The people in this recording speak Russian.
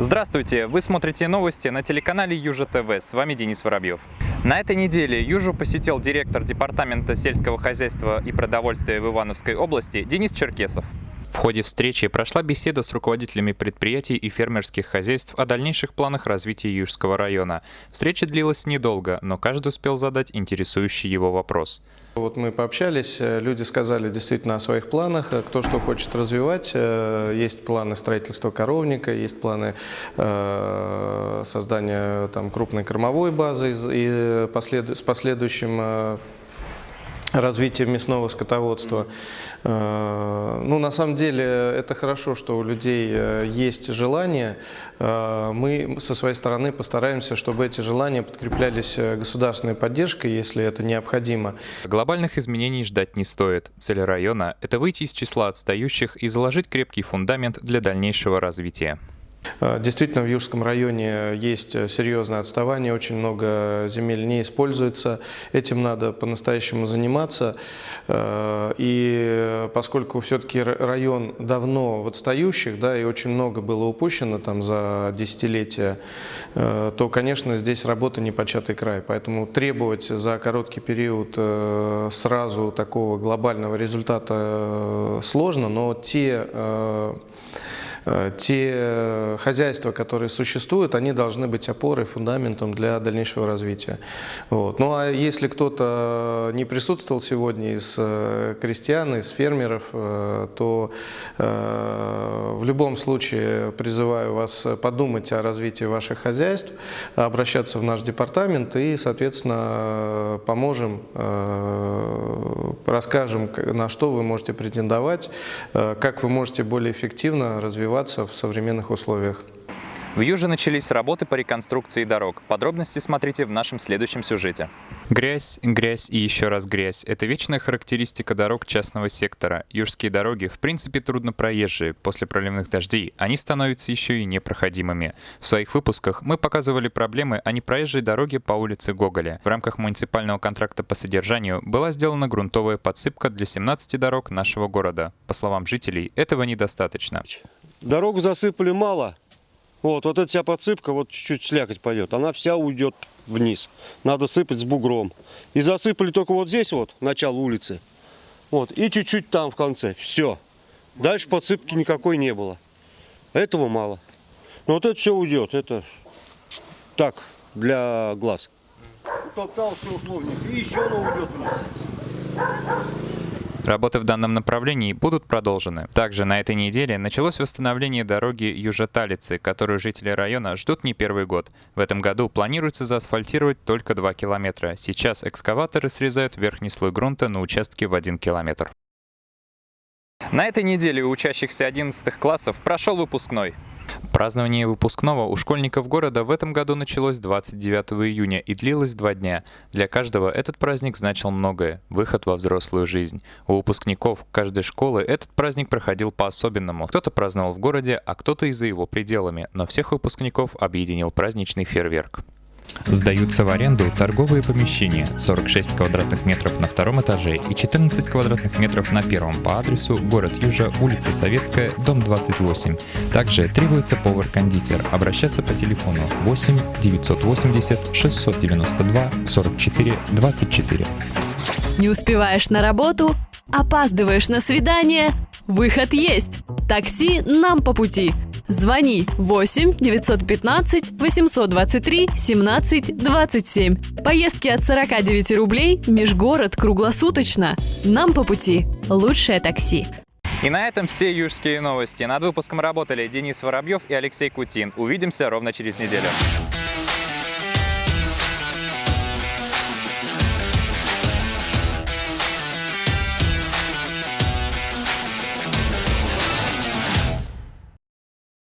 Здравствуйте! Вы смотрите новости на телеканале Южа ТВ. С вами Денис Воробьев. На этой неделе Южу посетил директор Департамента сельского хозяйства и продовольствия в Ивановской области Денис Черкесов. В ходе встречи прошла беседа с руководителями предприятий и фермерских хозяйств о дальнейших планах развития Южского района. Встреча длилась недолго, но каждый успел задать интересующий его вопрос. Вот мы пообщались, э, люди сказали действительно о своих планах, э, кто что хочет развивать. Э, есть планы строительства коровника, есть планы создания там, крупной кормовой базы и с последующим развития мясного скотоводства. Э, ну, на самом деле, это хорошо, что у людей э, есть желание. Э, мы со своей стороны постараемся, чтобы эти желания подкреплялись государственной поддержкой, если это необходимо. Глобальных изменений ждать не стоит. Цель района – это выйти из числа отстающих и заложить крепкий фундамент для дальнейшего развития. Э, действительно, в Южском районе есть серьезное отставание, очень много земель не используется. Этим надо по-настоящему заниматься. Э, и поскольку все-таки район давно в отстающих, да, и очень много было упущено там за десятилетия, э, то, конечно, здесь работа не початый край. Поэтому требовать за короткий период сразу такого глобального результата сложно, но те Э, те хозяйства, которые существуют, они должны быть опорой, фундаментом для дальнейшего развития. Вот. Ну а если кто-то не присутствовал сегодня из э, крестьян, из фермеров, э, то в любом случае призываю вас подумать о развитии ваших хозяйств, обращаться в наш департамент и, соответственно, поможем, расскажем, на что вы можете претендовать, как вы можете более эффективно развивать развиваться в современных условиях. В Юже начались работы по реконструкции дорог. Подробности смотрите в нашем следующем сюжете. Грязь, грязь и еще раз грязь – это вечная характеристика дорог частного сектора. Южские дороги в принципе трудно проезжие. После проливных дождей они становятся еще и непроходимыми. В своих выпусках мы показывали проблемы о непроезжей дороге по улице Гоголя. В рамках муниципального контракта по содержанию была сделана грунтовая подсыпка для 17 дорог нашего города. По словам жителей, этого недостаточно. Дорогу засыпали мало. Вот, вот эта вся подсыпка, вот чуть-чуть слякоть пойдет, она вся уйдет вниз. Надо сыпать с бугром. И засыпали только вот здесь вот, начало улицы. Вот, и чуть-чуть там в конце. Все. Дальше подсыпки никакой не было. Этого мало. Но вот это все уйдет. Это так, для глаз. Топтал, все ушло вниз. И еще оно уйдет вниз. Работы в данном направлении будут продолжены. Также на этой неделе началось восстановление дороги Южеталицы, которую жители района ждут не первый год. В этом году планируется заасфальтировать только 2 километра. Сейчас экскаваторы срезают верхний слой грунта на участке в 1 километр. На этой неделе у учащихся 11 классов прошел выпускной. Празднование выпускного у школьников города в этом году началось 29 июня и длилось два дня. Для каждого этот праздник значил многое – выход во взрослую жизнь. У выпускников каждой школы этот праздник проходил по-особенному. Кто-то праздновал в городе, а кто-то и за его пределами, но всех выпускников объединил праздничный фейерверк. Сдаются в аренду торговые помещения 46 квадратных метров на втором этаже и 14 квадратных метров на первом по адресу город Южа, улица Советская, дом 28. Также требуется повар-кондитер. Обращаться по телефону 8 980 692 44 24. Не успеваешь на работу? Опаздываешь на свидание? Выход есть! Такси нам по пути! Звони 8 915 823 17 27. Поездки от 49 рублей, межгород круглосуточно. Нам по пути. Лучшее такси. И на этом все южские новости. Над выпуском работали Денис Воробьев и Алексей Кутин. Увидимся ровно через неделю.